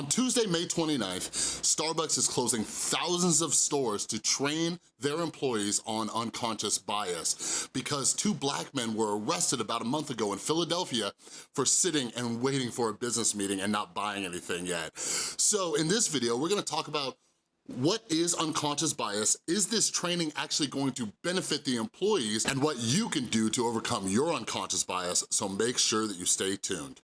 On Tuesday, May 29th, Starbucks is closing thousands of stores to train their employees on unconscious bias because two black men were arrested about a month ago in Philadelphia for sitting and waiting for a business meeting and not buying anything yet. So in this video, we're gonna talk about what is unconscious bias? Is this training actually going to benefit the employees and what you can do to overcome your unconscious bias, so make sure that you stay tuned.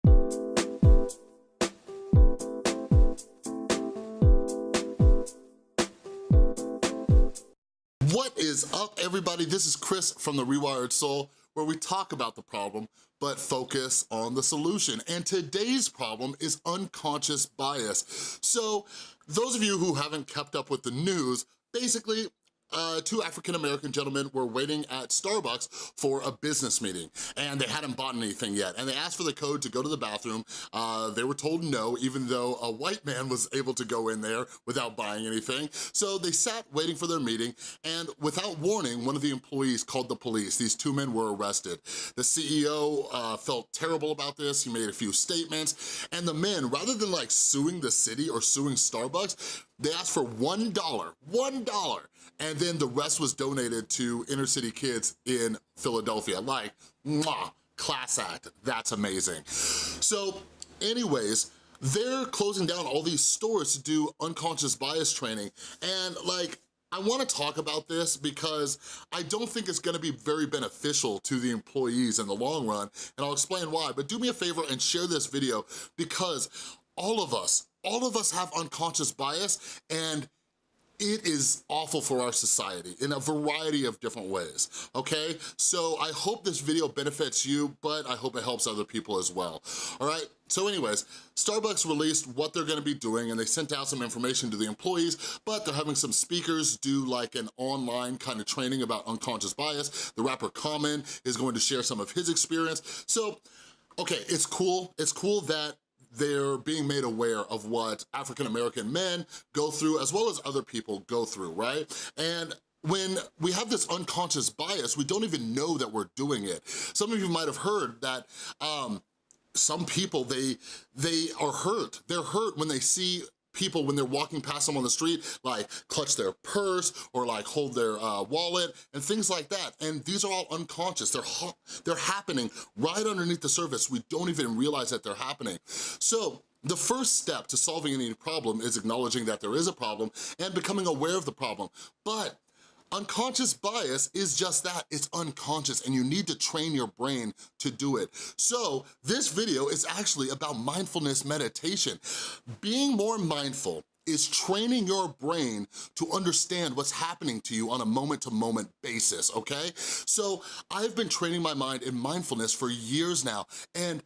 What is up, everybody? This is Chris from The Rewired Soul, where we talk about the problem, but focus on the solution. And today's problem is unconscious bias. So those of you who haven't kept up with the news, basically uh, two African-American gentlemen were waiting at Starbucks for a business meeting and they hadn't bought anything yet. And they asked for the code to go to the bathroom. Uh, they were told no, even though a white man was able to go in there without buying anything. So they sat waiting for their meeting and without warning, one of the employees called the police. These two men were arrested. The CEO uh, felt terrible about this. He made a few statements and the men, rather than like suing the city or suing Starbucks, they asked for $1, $1, and then the rest was donated to inner city kids in Philadelphia. Like, mwah, class act, that's amazing. So anyways, they're closing down all these stores to do unconscious bias training, and like, I wanna talk about this because I don't think it's gonna be very beneficial to the employees in the long run, and I'll explain why, but do me a favor and share this video because all of us, all of us have unconscious bias and it is awful for our society in a variety of different ways, okay? So I hope this video benefits you, but I hope it helps other people as well, all right? So anyways, Starbucks released what they're gonna be doing and they sent out some information to the employees, but they're having some speakers do like an online kind of training about unconscious bias. The rapper Common is going to share some of his experience. So, okay, it's cool. It's cool that they're being made aware of what African-American men go through as well as other people go through, right? And when we have this unconscious bias, we don't even know that we're doing it. Some of you might have heard that um, some people, they, they are hurt. They're hurt when they see people when they're walking past them on the street, like clutch their purse or like hold their uh, wallet and things like that. And these are all unconscious. They're, they're happening right underneath the surface. We don't even realize that they're happening. So the first step to solving any problem is acknowledging that there is a problem and becoming aware of the problem. But Unconscious bias is just that, it's unconscious and you need to train your brain to do it. So this video is actually about mindfulness meditation. Being more mindful is training your brain to understand what's happening to you on a moment-to-moment -moment basis, okay? So I've been training my mind in mindfulness for years now, and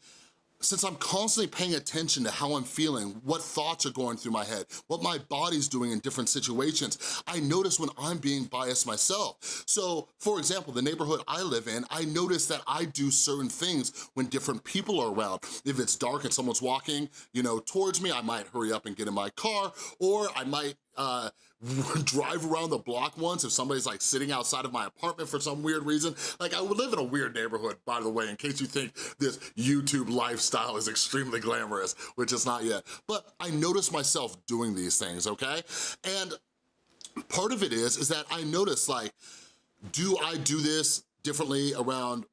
since I'm constantly paying attention to how I'm feeling, what thoughts are going through my head, what my body's doing in different situations, I notice when I'm being biased myself. So, for example, the neighborhood I live in, I notice that I do certain things when different people are around. If it's dark and someone's walking, you know, towards me, I might hurry up and get in my car, or I might uh, drive around the block once if somebody's like sitting outside of my apartment for some weird reason. Like I would live in a weird neighborhood, by the way, in case you think this YouTube lifestyle is extremely glamorous, which it's not yet. But I notice myself doing these things, okay? And part of it is, is that I notice like, do I do this differently around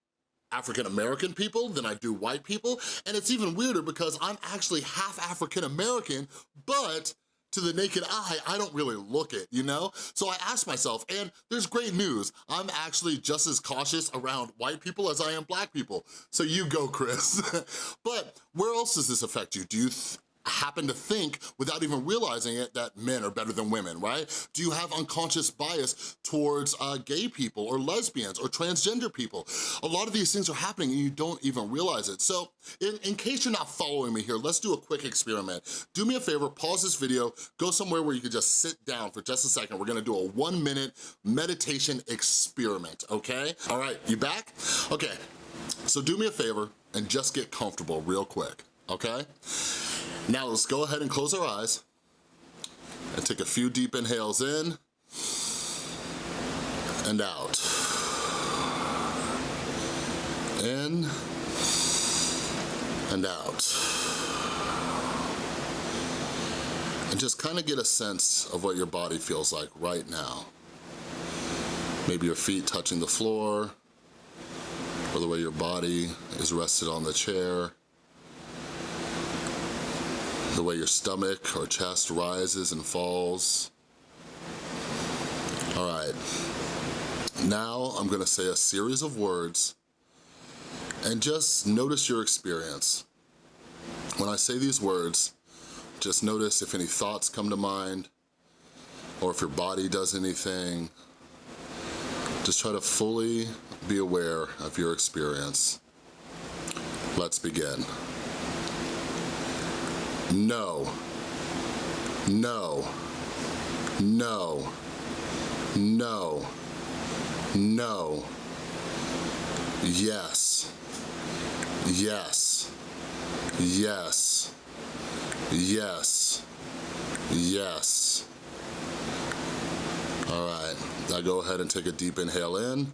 African-American people than I do white people? And it's even weirder because I'm actually half African-American, but to the naked eye, I don't really look it, you know? So I asked myself, and there's great news, I'm actually just as cautious around white people as I am black people. So you go, Chris. but where else does this affect you? Do you happen to think, without even realizing it, that men are better than women, right? Do you have unconscious bias towards uh, gay people or lesbians or transgender people? A lot of these things are happening and you don't even realize it. So in, in case you're not following me here, let's do a quick experiment. Do me a favor, pause this video, go somewhere where you can just sit down for just a second. We're gonna do a one minute meditation experiment, okay? All right, you back? Okay, so do me a favor and just get comfortable real quick, okay? Now let's go ahead and close our eyes and take a few deep inhales in and out. In and out. And just kind of get a sense of what your body feels like right now. Maybe your feet touching the floor, or the way your body is rested on the chair, the way your stomach or chest rises and falls. All right, now I'm gonna say a series of words and just notice your experience. When I say these words, just notice if any thoughts come to mind or if your body does anything. Just try to fully be aware of your experience. Let's begin. No, no, no, no, no, yes, yes, yes, yes, yes. All right, now go ahead and take a deep inhale in.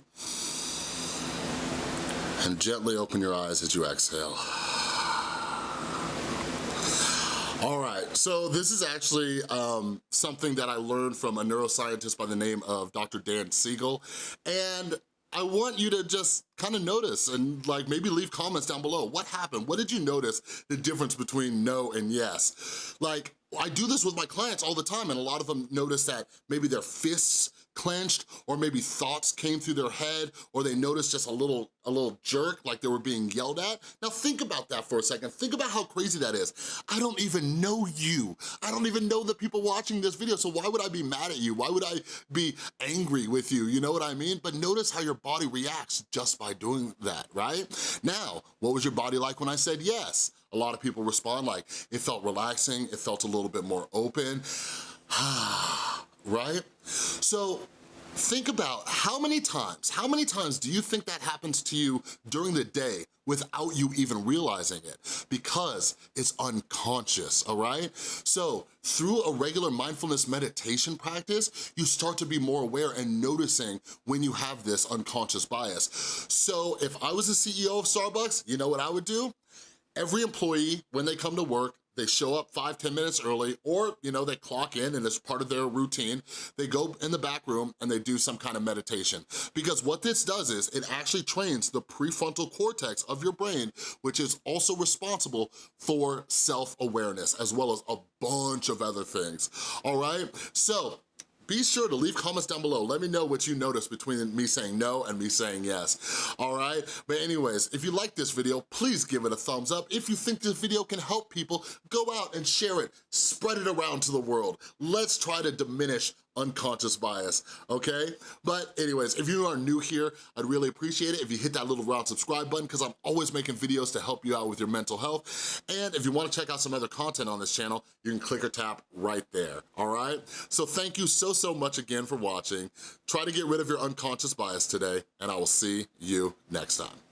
And gently open your eyes as you exhale. All right, so this is actually um, something that I learned from a neuroscientist by the name of Dr. Dan Siegel, and I want you to just kind of notice and like maybe leave comments down below. What happened? What did you notice the difference between no and yes? Like, I do this with my clients all the time and a lot of them notice that maybe their fists clenched or maybe thoughts came through their head or they noticed just a little a little jerk like they were being yelled at. Now think about that for a second. Think about how crazy that is. I don't even know you. I don't even know the people watching this video, so why would I be mad at you? Why would I be angry with you? You know what I mean? But notice how your body reacts just by doing that, right? Now, what was your body like when I said yes? A lot of people respond like, it felt relaxing, it felt a little bit more open, ah, right? So think about how many times, how many times do you think that happens to you during the day without you even realizing it? Because it's unconscious, all right? So through a regular mindfulness meditation practice, you start to be more aware and noticing when you have this unconscious bias. So if I was the CEO of Starbucks, you know what I would do? Every employee, when they come to work, they show up five, ten minutes early, or you know, they clock in and it's part of their routine. They go in the back room and they do some kind of meditation. Because what this does is it actually trains the prefrontal cortex of your brain, which is also responsible for self-awareness, as well as a bunch of other things, all right? So be sure to leave comments down below. Let me know what you noticed between me saying no and me saying yes, all right? But anyways, if you like this video, please give it a thumbs up. If you think this video can help people, go out and share it. Spread it around to the world. Let's try to diminish unconscious bias, okay? But anyways, if you are new here, I'd really appreciate it if you hit that little round subscribe button because I'm always making videos to help you out with your mental health. And if you wanna check out some other content on this channel, you can click or tap right there, all right? So thank you so, so much again for watching. Try to get rid of your unconscious bias today, and I will see you next time.